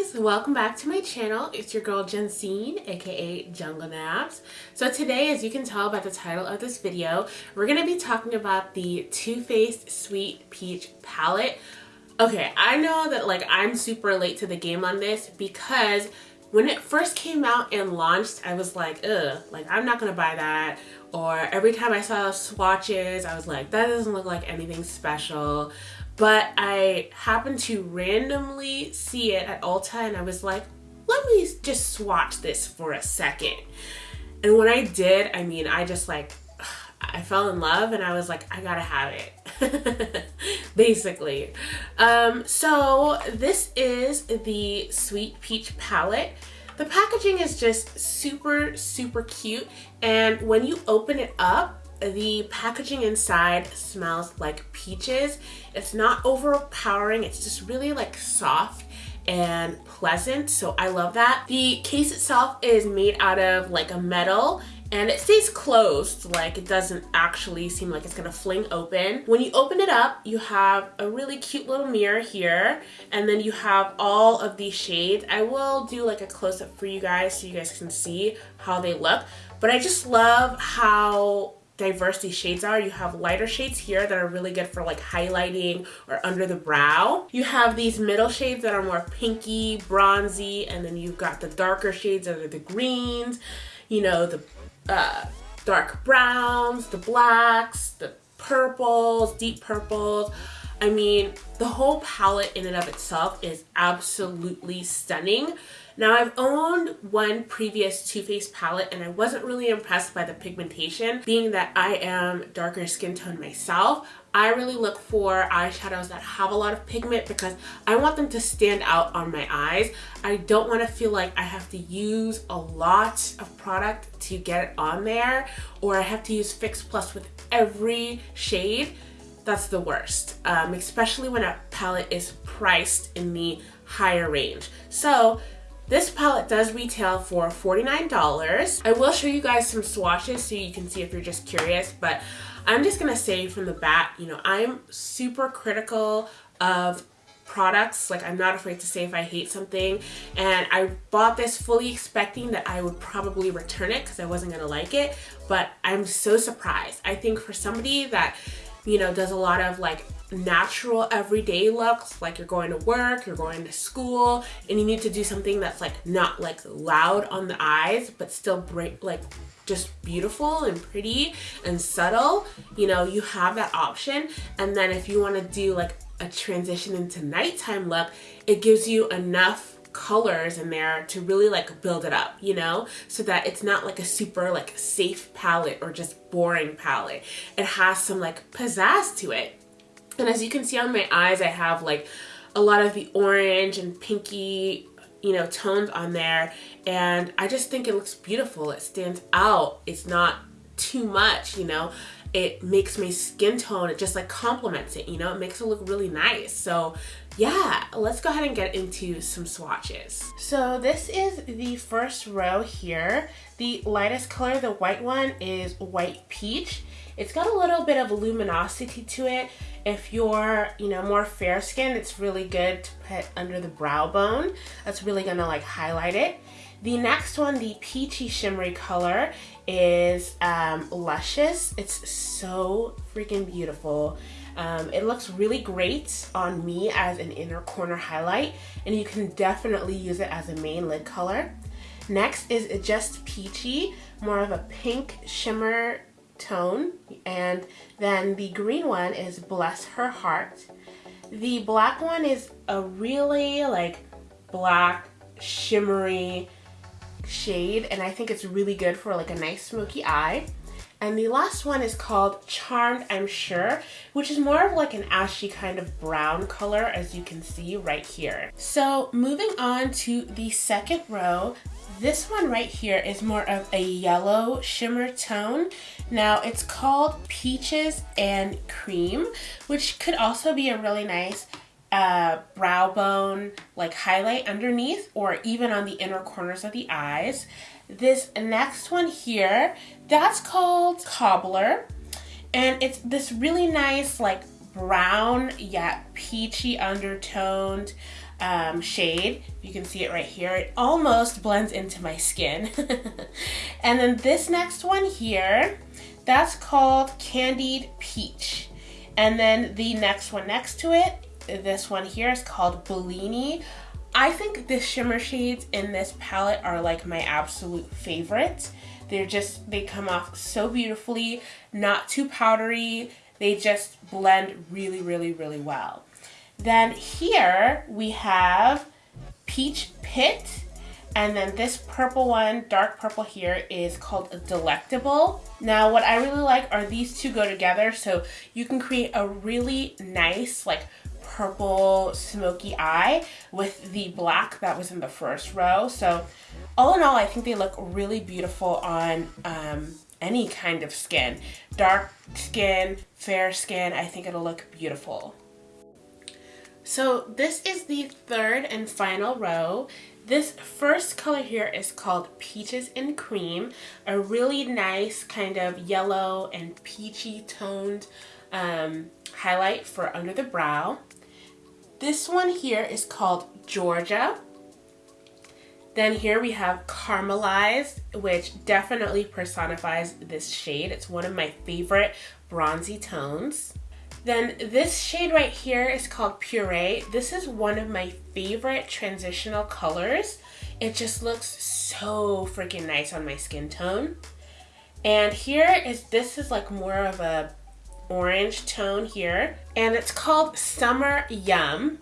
guys welcome back to my channel. It's your girl Jensine aka Jungle Naps so today as you can tell by the title of this video we're gonna be talking about the Too Faced Sweet Peach palette. Okay I know that like I'm super late to the game on this because when it first came out and launched I was like ugh like I'm not gonna buy that. Or every time I saw swatches I was like that doesn't look like anything special but I happened to randomly see it at Ulta and I was like, let me just swatch this for a second. And when I did, I mean, I just like, I fell in love and I was like, I gotta have it. Basically. Um, so this is the Sweet Peach palette. The packaging is just super, super cute. And when you open it up, the packaging inside smells like peaches. It's not overpowering, it's just really like soft and pleasant, so I love that. The case itself is made out of like a metal and it stays closed like it doesn't actually seem like it's gonna fling open when you open it up you have a really cute little mirror here and then you have all of these shades i will do like a close-up for you guys so you guys can see how they look but i just love how diverse these shades are. You have lighter shades here that are really good for like highlighting or under the brow. You have these middle shades that are more pinky, bronzy, and then you've got the darker shades that are the greens, you know, the uh, dark browns, the blacks, the purples, deep purples. I mean, the whole palette in and of itself is absolutely stunning. Now I've owned one previous Too Faced palette and I wasn't really impressed by the pigmentation. Being that I am darker skin tone myself, I really look for eyeshadows that have a lot of pigment because I want them to stand out on my eyes. I don't want to feel like I have to use a lot of product to get it on there or I have to use Fix Plus with every shade that's the worst, um, especially when a palette is priced in the higher range. So this palette does retail for $49. I will show you guys some swatches so you can see if you're just curious, but I'm just gonna say from the bat, you know, I'm super critical of products like I'm not afraid to say if I hate something and I bought this fully expecting that I would probably return it because I wasn't gonna like it but I'm so surprised I think for somebody that you know, does a lot of like natural everyday looks like you're going to work you're going to school and you need to do something that's like not like loud on the eyes but still bright like just beautiful and pretty and subtle you know you have that option and then if you want to do like a transition into nighttime look it gives you enough colors in there to really like build it up, you know? So that it's not like a super like safe palette or just boring palette. It has some like pizzazz to it. And as you can see on my eyes, I have like a lot of the orange and pinky you know tones on there and I just think it looks beautiful it stands out it's not too much you know it makes my skin tone it just like complements it you know it makes it look really nice so yeah, let's go ahead and get into some swatches. So this is the first row here. The lightest color, the white one, is white peach. It's got a little bit of luminosity to it. If you're, you know, more fair skin, it's really good to put under the brow bone. That's really gonna like highlight it. The next one, the peachy shimmery color, is um, Luscious. It's so freaking beautiful. Um, it looks really great on me as an inner corner highlight and you can definitely use it as a main lid color. Next is Just Peachy, more of a pink shimmer tone. And then the green one is Bless Her Heart. The black one is a really like black shimmery shade and I think it's really good for like a nice smoky eye. And the last one is called Charmed, I'm Sure, which is more of like an ashy kind of brown color as you can see right here. So moving on to the second row, this one right here is more of a yellow shimmer tone. Now it's called Peaches and Cream, which could also be a really nice uh, brow bone like highlight underneath or even on the inner corners of the eyes. This next one here, that's called Cobbler. And it's this really nice like brown yet peachy undertoned um, shade. You can see it right here. It almost blends into my skin. and then this next one here, that's called Candied Peach. And then the next one next to it, this one here is called Bellini. I think the shimmer shades in this palette are like my absolute favorite. They're just, they come off so beautifully, not too powdery. They just blend really, really, really well. Then here we have Peach Pit. And then this purple one, dark purple here, is called Delectable. Now, what I really like are these two go together, so you can create a really nice, like, purple smoky eye with the black that was in the first row. So all in all, I think they look really beautiful on um, any kind of skin. Dark skin, fair skin, I think it'll look beautiful. So this is the third and final row. This first color here is called Peaches and Cream, a really nice kind of yellow and peachy toned um, highlight for under the brow. This one here is called Georgia. Then here we have Caramelized, which definitely personifies this shade. It's one of my favorite bronzy tones. Then this shade right here is called Puree. This is one of my favorite transitional colors. It just looks so freaking nice on my skin tone. And here is, this is like more of a orange tone here. And it's called Summer Yum.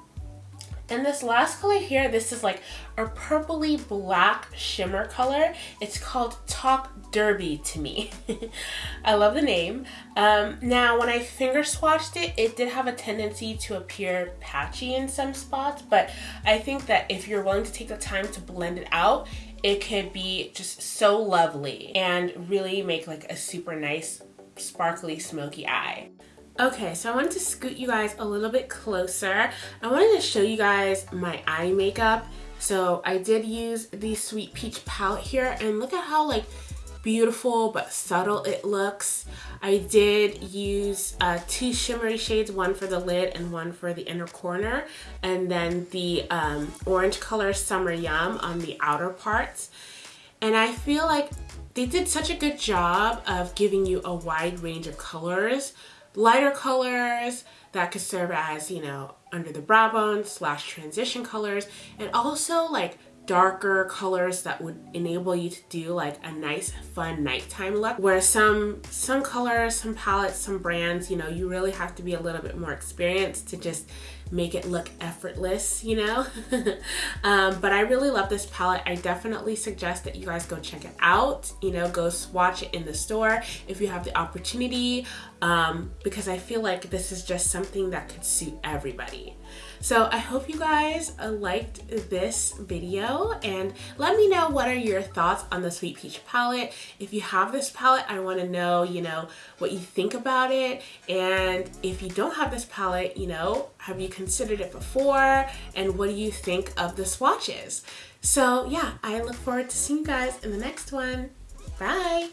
And this last color here, this is like a purpley black shimmer color. It's called Talk Derby to me. I love the name. Um, now, when I finger swatched it, it did have a tendency to appear patchy in some spots, but I think that if you're willing to take the time to blend it out, it could be just so lovely and really make like a super nice sparkly smoky eye. Okay, so I wanted to scoot you guys a little bit closer. I wanted to show you guys my eye makeup. So I did use the Sweet Peach palette here and look at how like beautiful but subtle it looks. I did use uh, two shimmery shades, one for the lid and one for the inner corner, and then the um, orange color Summer Yum on the outer parts. And I feel like they did such a good job of giving you a wide range of colors lighter colors that could serve as, you know, under the brow bone slash transition colors and also like darker colors that would enable you to do like a nice fun nighttime look. Where some some colors some palettes some brands you know you really have to be a little bit more experienced to just make it look effortless, you know? um, but I really love this palette. I definitely suggest that you guys go check it out, you know, go swatch it in the store if you have the opportunity, um, because I feel like this is just something that could suit everybody. So I hope you guys uh, liked this video and let me know what are your thoughts on the Sweet Peach palette. If you have this palette, I want to know, you know, what you think about it. And if you don't have this palette, you know, have you considered it before? And what do you think of the swatches? So yeah, I look forward to seeing you guys in the next one. Bye!